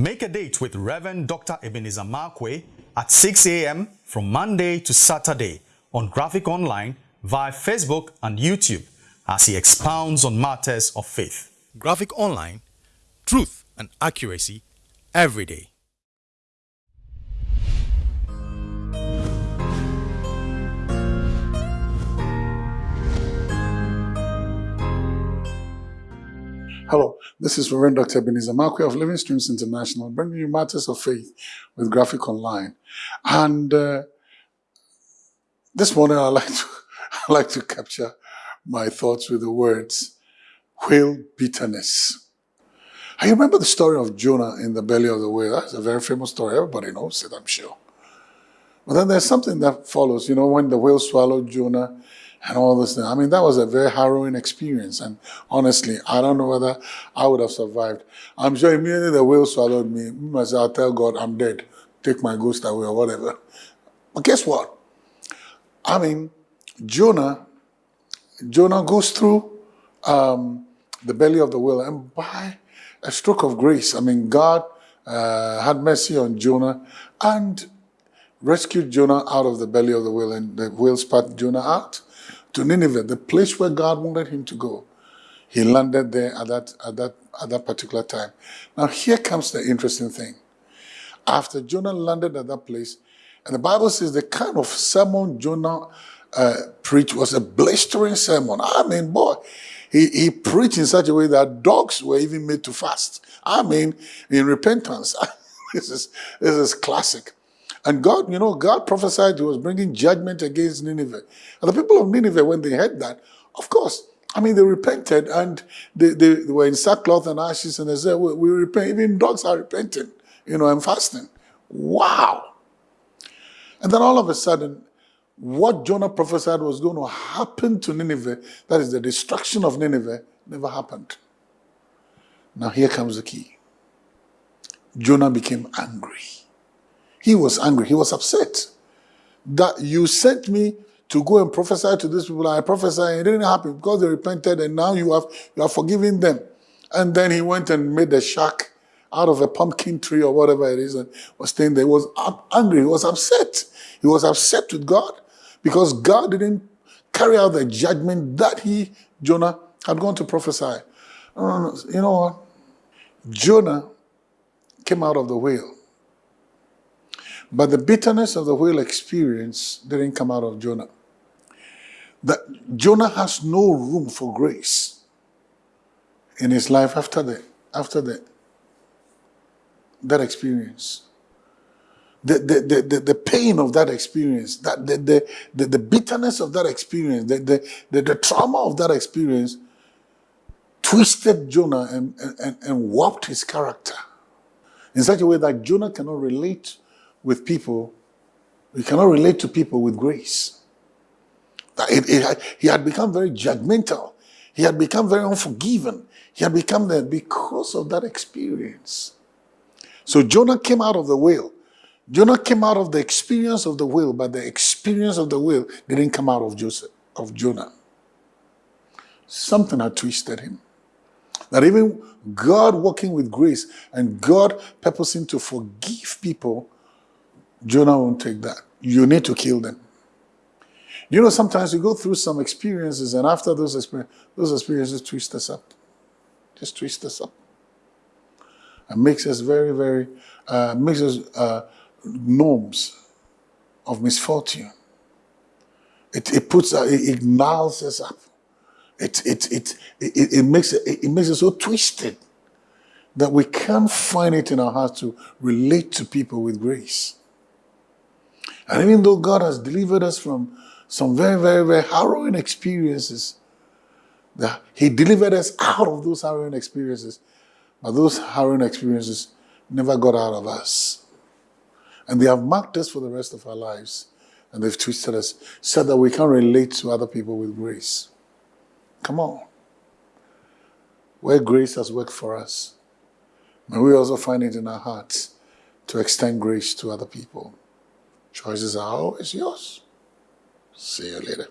Make a date with Reverend Dr. Ebenezer Markwei at 6 a.m. from Monday to Saturday on Graphic Online via Facebook and YouTube as he expounds on matters of faith. Graphic Online, truth and accuracy every day. Hello, this is Reverend Dr. Ebenezer Markwei of Living Streams International, bringing you matters of faith with Graphic Online. And uh, this morning, I like to I like to capture my thoughts with the words whale bitterness. I remember the story of Jonah in the belly of the whale. That's a very famous story. Everybody knows it, I'm sure. But then there's something that follows. You know, when the whale swallowed Jonah, and all this thing. I mean, that was a very harrowing experience. And honestly, I don't know whether I would have survived. I'm sure immediately the whale swallowed me. I said, I'll tell God I'm dead. Take my ghost away or whatever. But guess what? I mean, Jonah, Jonah goes through um, the belly of the whale and by a stroke of grace, I mean, God uh, had mercy on Jonah and rescued Jonah out of the belly of the whale and the whale spat Jonah out to Nineveh, the place where God wanted him to go. He landed there at that, at that, at that particular time. Now here comes the interesting thing. After Jonah landed at that place, and the Bible says the kind of sermon Jonah uh, preached was a blistering sermon. I mean, boy, he, he preached in such a way that dogs were even made to fast. I mean, in repentance. this is this is classic. And God, you know, God prophesied he was bringing judgment against Nineveh. And the people of Nineveh, when they heard that, of course, I mean, they repented and they, they, they were in sackcloth and ashes and they said, we, we repent. Even dogs are repenting, you know, and fasting. Wow. And then all of a sudden, what Jonah prophesied was going to happen to Nineveh, that is the destruction of Nineveh, never happened. Now here comes the key. Jonah became angry. He was angry. He was upset that you sent me to go and prophesy to these people. I prophesied, and it didn't happen because they repented and now you have you are forgiving them. And then he went and made a shack out of a pumpkin tree or whatever it is and was staying there. He was angry. He was upset. He was upset with God because God didn't carry out the judgment that he, Jonah, had gone to prophesy. Uh, you know what? Jonah came out of the whale but the bitterness of the whale experience didn't come out of Jonah. That Jonah has no room for grace in his life after the after the that experience. The, the, the, the, pain of that experience, that the, the, the, the bitterness of that experience, the, the, the, the trauma of that experience twisted Jonah and, and, and warped his character in such a way that Jonah cannot relate with people, we cannot relate to people with grace. It, it, he had become very judgmental. He had become very unforgiving. He had become that because of that experience. So Jonah came out of the whale. Jonah came out of the experience of the whale, but the experience of the whale didn't come out of Joseph, of Jonah. Something had twisted him. That even God working with grace and God purposing to forgive people Jonah won't take that. You need to kill them. You know, sometimes we go through some experiences, and after those, experiences, those experiences twist us up. Just twist us up. And makes us very, very, uh, makes us uh, norms of misfortune. It, it puts, uh, it, it gnarls us up. It, it, it, it, it, makes it, it makes us so twisted that we can't find it in our hearts to relate to people with grace. And even though God has delivered us from some very, very, very harrowing experiences, that He delivered us out of those harrowing experiences, but those harrowing experiences never got out of us. And they have marked us for the rest of our lives. And they've twisted us so that we can't relate to other people with grace. Come on. Where grace has worked for us, may we also find it in our hearts to extend grace to other people. Choices are always yours. See you later.